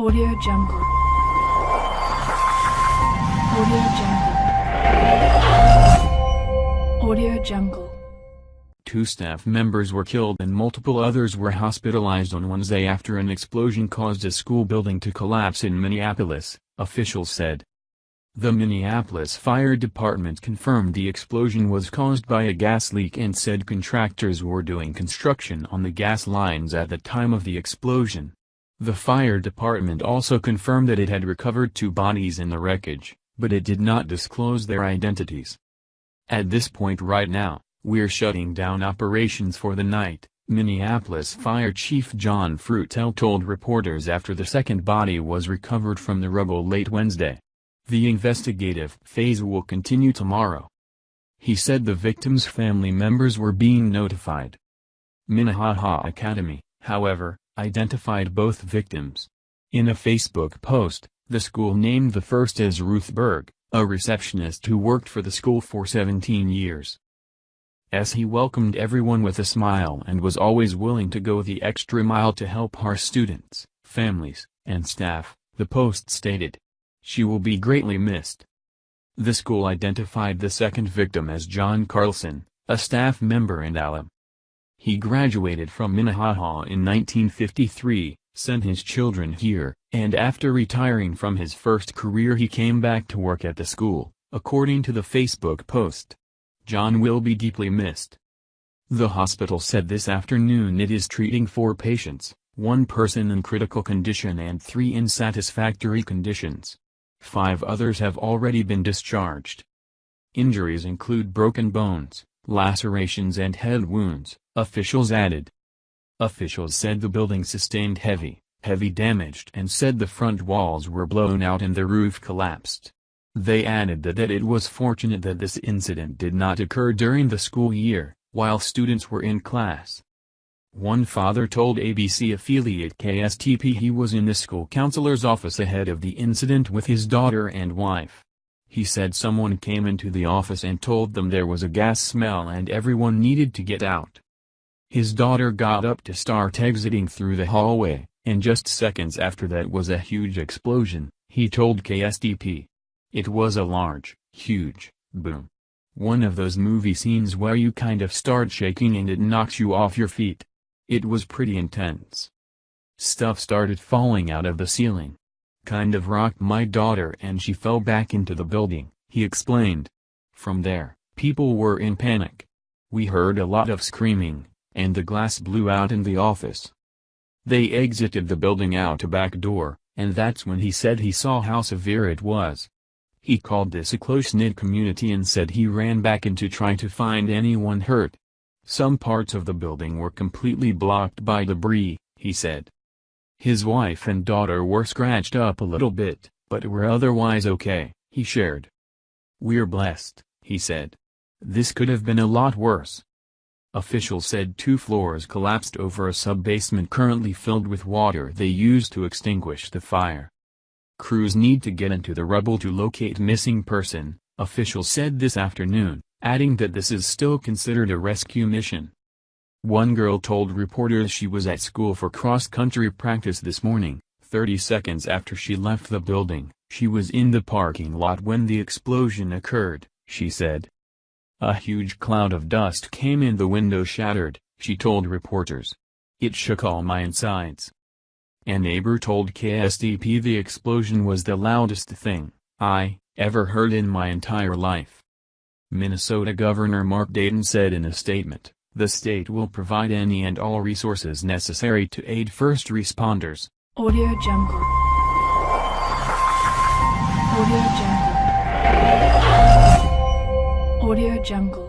Audio Jungle. Audio Jungle. Audio Jungle. Two staff members were killed and multiple others were hospitalized on Wednesday after an explosion caused a school building to collapse in Minneapolis, officials said. The Minneapolis Fire Department confirmed the explosion was caused by a gas leak and said contractors were doing construction on the gas lines at the time of the explosion. The fire department also confirmed that it had recovered two bodies in the wreckage, but it did not disclose their identities. At this point right now, we're shutting down operations for the night, Minneapolis Fire Chief John Fruetel told reporters after the second body was recovered from the rubble late Wednesday. The investigative phase will continue tomorrow. He said the victims' family members were being notified. Minnehaha Academy, however, identified both victims. In a Facebook post, the school named the first as Ruth Berg, a receptionist who worked for the school for 17 years. As he welcomed everyone with a smile and was always willing to go the extra mile to help our students, families, and staff, the post stated. She will be greatly missed. The school identified the second victim as John Carlson, a staff member and alum. He graduated from Minnehaha in 1953, sent his children here, and after retiring from his first career he came back to work at the school, according to the Facebook post. John will be deeply missed. The hospital said this afternoon it is treating four patients, one person in critical condition and three in satisfactory conditions. Five others have already been discharged. Injuries include broken bones, lacerations and head wounds, officials added. Officials said the building sustained heavy, heavy damage and said the front walls were blown out and the roof collapsed. They added that, that it was fortunate that this incident did not occur during the school year, while students were in class. One father told ABC affiliate KSTP he was in the school counselor's office ahead of the incident with his daughter and wife. He said someone came into the office and told them there was a gas smell and everyone needed to get out. His daughter got up to start exiting through the hallway, and just seconds after that was a huge explosion, he told KSTP. It was a large, huge, boom. One of those movie scenes where you kind of start shaking and it knocks you off your feet. It was pretty intense. Stuff started falling out of the ceiling kind of rocked my daughter and she fell back into the building, he explained. From there, people were in panic. We heard a lot of screaming, and the glass blew out in the office. They exited the building out a back door, and that's when he said he saw how severe it was. He called this a close-knit community and said he ran back in to try to find anyone hurt. Some parts of the building were completely blocked by debris, he said. His wife and daughter were scratched up a little bit, but were otherwise okay, he shared. We're blessed, he said. This could have been a lot worse. Officials said two floors collapsed over a sub-basement currently filled with water they used to extinguish the fire. Crews need to get into the rubble to locate missing person, officials said this afternoon, adding that this is still considered a rescue mission. One girl told reporters she was at school for cross-country practice this morning, 30 seconds after she left the building, she was in the parking lot when the explosion occurred, she said. A huge cloud of dust came in the window shattered, she told reporters. It shook all my insides. A neighbor told KSTP the explosion was the loudest thing I ever heard in my entire life. Minnesota Governor Mark Dayton said in a statement, the state will provide any and all resources necessary to aid first responders. Audio Jungle. Audio Jungle. Audio Jungle.